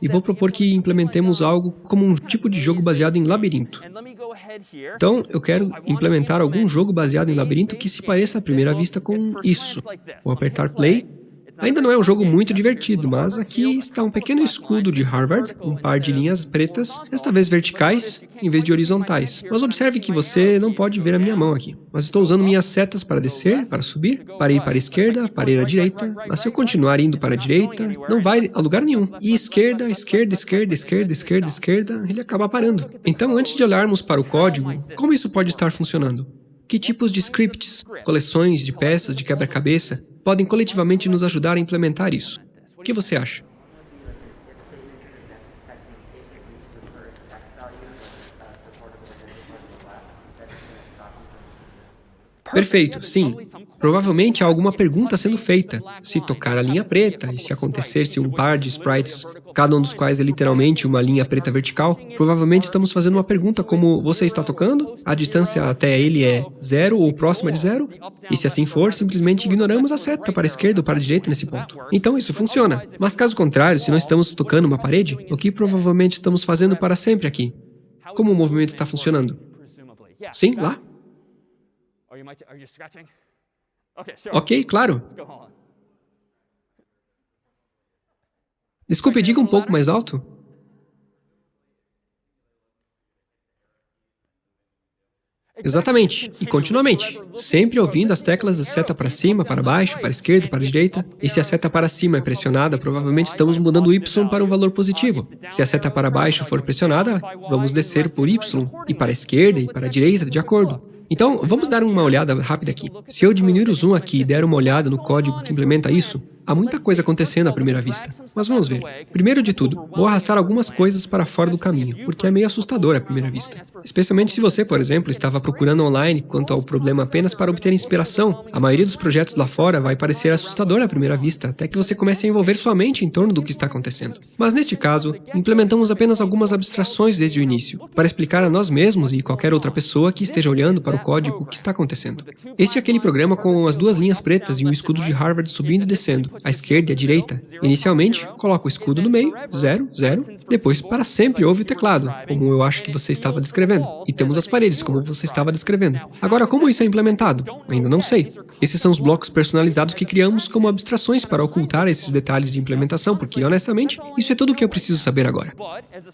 E vou propor que implementemos algo como um tipo de jogo baseado em labirinto. Então, eu quero implementar algum jogo baseado em labirinto que se pareça à primeira vista com isso. Vou apertar play Ainda não é um jogo muito divertido, mas aqui está um pequeno escudo de Harvard, um par de linhas pretas, desta vez verticais, em vez de horizontais. Mas observe que você não pode ver a minha mão aqui. Mas estou usando minhas setas para descer, para subir, para ir para a esquerda, para ir à direita. Mas se eu continuar indo para a direita, não vai a lugar nenhum. E esquerda, esquerda, esquerda, esquerda, esquerda, esquerda, ele acaba parando. Então, antes de olharmos para o código, como isso pode estar funcionando? Que tipos de scripts, coleções de peças de quebra-cabeça, podem coletivamente nos ajudar a implementar isso. O que você acha? Perfeito, sim. Provavelmente há alguma pergunta sendo feita. Se tocar a linha preta, e se acontecesse um par de sprites, cada um dos quais é literalmente uma linha preta vertical, provavelmente estamos fazendo uma pergunta como, você está tocando? A distância até ele é zero ou próxima de zero? E se assim for, simplesmente ignoramos a seta para a esquerda ou para a direita nesse ponto. Então isso funciona. Mas caso contrário, se não estamos tocando uma parede, o que provavelmente estamos fazendo para sempre aqui? Como o movimento está funcionando? Sim, lá. Ok, claro. Desculpe, diga um pouco mais alto. Exatamente, e continuamente, sempre ouvindo as teclas da seta para cima, para baixo, para a esquerda, para a direita, e se a seta para cima é pressionada, provavelmente estamos mudando o y para um valor positivo. Se a seta para baixo for pressionada, vamos descer por y, e para a esquerda e para a direita, de acordo. Então, vamos dar uma olhada rápida aqui. Se eu diminuir o zoom aqui e der uma olhada no código que implementa isso, Há muita coisa acontecendo à primeira vista, mas vamos ver. Primeiro de tudo, vou arrastar algumas coisas para fora do caminho, porque é meio assustador à primeira vista. Especialmente se você, por exemplo, estava procurando online quanto ao problema apenas para obter inspiração. A maioria dos projetos lá fora vai parecer assustador à primeira vista, até que você comece a envolver sua mente em torno do que está acontecendo. Mas neste caso, implementamos apenas algumas abstrações desde o início, para explicar a nós mesmos e qualquer outra pessoa que esteja olhando para o código o que está acontecendo. Este é aquele programa com as duas linhas pretas e um escudo de Harvard subindo e descendo à esquerda e à direita. Inicialmente, coloca o escudo no meio, 0, 0. Depois, para sempre, houve o teclado, como eu acho que você estava descrevendo. E temos as paredes, como você estava descrevendo. Agora, como isso é implementado? Ainda não sei. Esses são os blocos personalizados que criamos como abstrações para ocultar esses detalhes de implementação, porque, honestamente, isso é tudo o que eu preciso saber agora.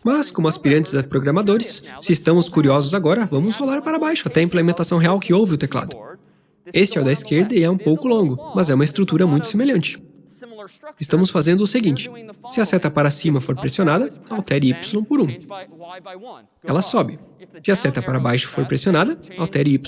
Mas, como aspirantes a programadores, se estamos curiosos agora, vamos rolar para baixo até a implementação real que houve o teclado. Este é o da esquerda e é um pouco longo, mas é uma estrutura muito semelhante. Estamos fazendo o seguinte, se a seta para cima for pressionada, altere y por 1. Ela sobe. Se a seta para baixo for pressionada, altere y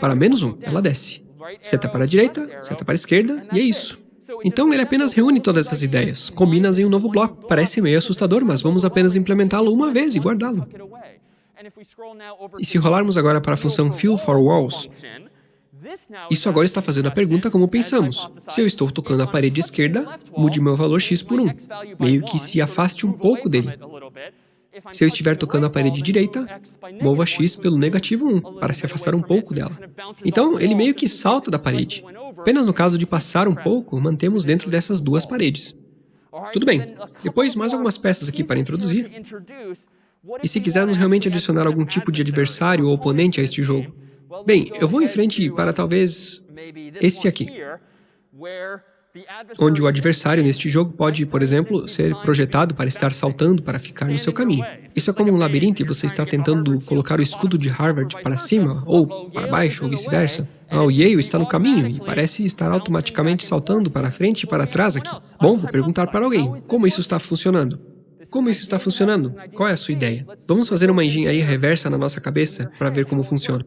para menos 1. Ela desce. Seta para a direita, seta para a esquerda, e é isso. Então ele apenas reúne todas essas ideias, combina-as em um novo bloco. Parece meio assustador, mas vamos apenas implementá-lo uma vez e guardá-lo. E se rolarmos agora para a função fill for walls, isso agora está fazendo a pergunta como pensamos. Se eu estou tocando a parede esquerda, mude meu valor x por 1, meio que se afaste um pouco dele. Se eu estiver tocando a parede direita, mova x pelo negativo 1, para se afastar um pouco dela. Então, ele meio que salta da parede. Apenas no caso de passar um pouco, mantemos dentro dessas duas paredes. Tudo bem. Depois, mais algumas peças aqui para introduzir. E se quisermos realmente adicionar algum tipo de adversário ou oponente a este jogo, Bem, eu vou em frente para talvez este aqui, onde o adversário neste jogo pode, por exemplo, ser projetado para estar saltando para ficar no seu caminho. Isso é como um labirinto e você está tentando colocar o escudo de Harvard para cima, ou para baixo, ou vice-versa. Ah, o Yale está no caminho e parece estar automaticamente saltando para frente e para trás aqui. Bom, vou perguntar para alguém, como isso está funcionando? Como isso está funcionando? Qual é a sua ideia? Vamos fazer uma engenharia reversa na nossa cabeça para ver como funciona.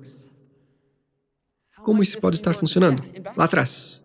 Como isso pode estar funcionando? Lá atrás.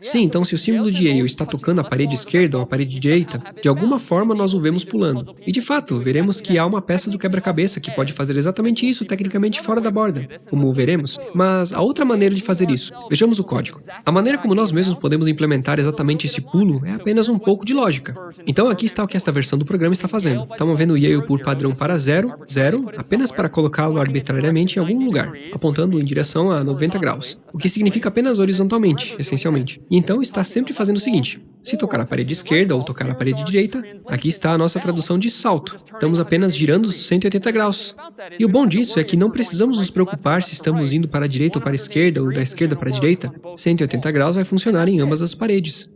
Sim, então se o símbolo de Yale está tocando a parede esquerda ou a parede direita, de alguma forma nós o vemos pulando. E de fato, veremos que há uma peça do quebra-cabeça que pode fazer exatamente isso tecnicamente fora da borda, como veremos. Mas há outra maneira de fazer isso. Vejamos o código. A maneira como nós mesmos podemos implementar exatamente esse pulo é apenas um pouco de lógica. Então aqui está o que esta versão do programa está fazendo. Está movendo o Yale por padrão para 0, 0, apenas para colocá-lo arbitrariamente em algum lugar, apontando em direção a 90 graus, o que significa apenas horizontalmente, essencialmente. Então está sempre fazendo o seguinte, se tocar a parede esquerda ou tocar a parede direita, aqui está a nossa tradução de salto. Estamos apenas girando 180 graus. E o bom disso é que não precisamos nos preocupar se estamos indo para a direita ou para a esquerda ou da esquerda para a direita. 180 graus vai funcionar em ambas as paredes.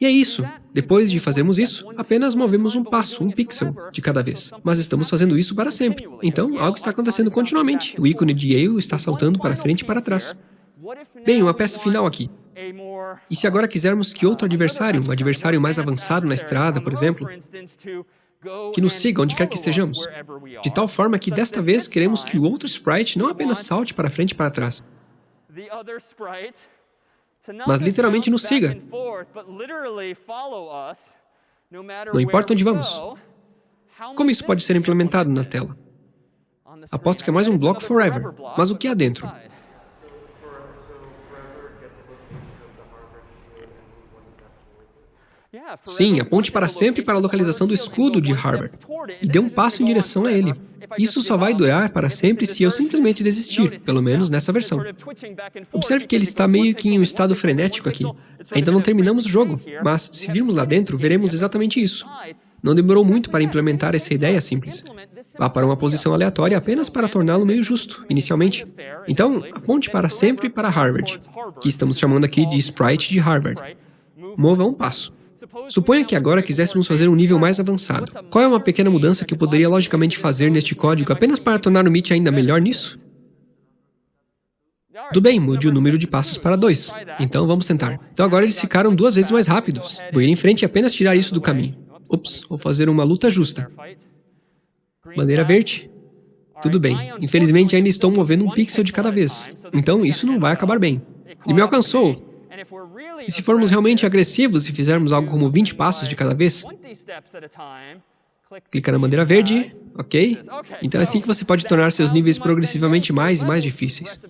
E é isso. Depois de fazermos isso, apenas movemos um passo, um pixel, de cada vez. Mas estamos fazendo isso para sempre. Então, algo está acontecendo continuamente. O ícone de Yale está saltando para frente e para trás. Bem, uma peça final aqui. E se agora quisermos que outro adversário, um adversário mais avançado na estrada, por exemplo, que nos siga onde quer que estejamos, de tal forma que desta vez queremos que o outro sprite não apenas salte para frente e para trás, mas literalmente nos siga. Não importa onde vamos. Como isso pode ser implementado na tela? Aposto que é mais um bloco forever. Mas o que há dentro? Sim, aponte para sempre para a localização do escudo de Harvard e dê um passo em direção a ele. Isso só vai durar para sempre se eu simplesmente desistir, pelo menos nessa versão. Observe que ele está meio que em um estado frenético aqui. Ainda não terminamos o jogo, mas se virmos lá dentro, veremos exatamente isso. Não demorou muito para implementar essa ideia simples. Vá para uma posição aleatória apenas para torná-lo meio justo, inicialmente. Então, aponte para sempre para Harvard, que estamos chamando aqui de sprite de Harvard. Mova um passo. Suponha que agora quiséssemos fazer um nível mais avançado. Qual é uma pequena mudança que eu poderia logicamente fazer neste código apenas para tornar o Meet ainda melhor nisso? Tudo bem, mude o número de passos para 2. Então vamos tentar. Então agora eles ficaram duas vezes mais rápidos. Vou ir em frente e apenas tirar isso do caminho. Ups, vou fazer uma luta justa. Bandeira verde. Tudo bem. Infelizmente ainda estou movendo um pixel de cada vez. Então isso não vai acabar bem. Ele me alcançou. E se formos realmente agressivos e fizermos algo como 20 passos de cada vez, clica na bandeira verde, ok? Então é assim que você pode tornar seus níveis progressivamente mais e mais difíceis.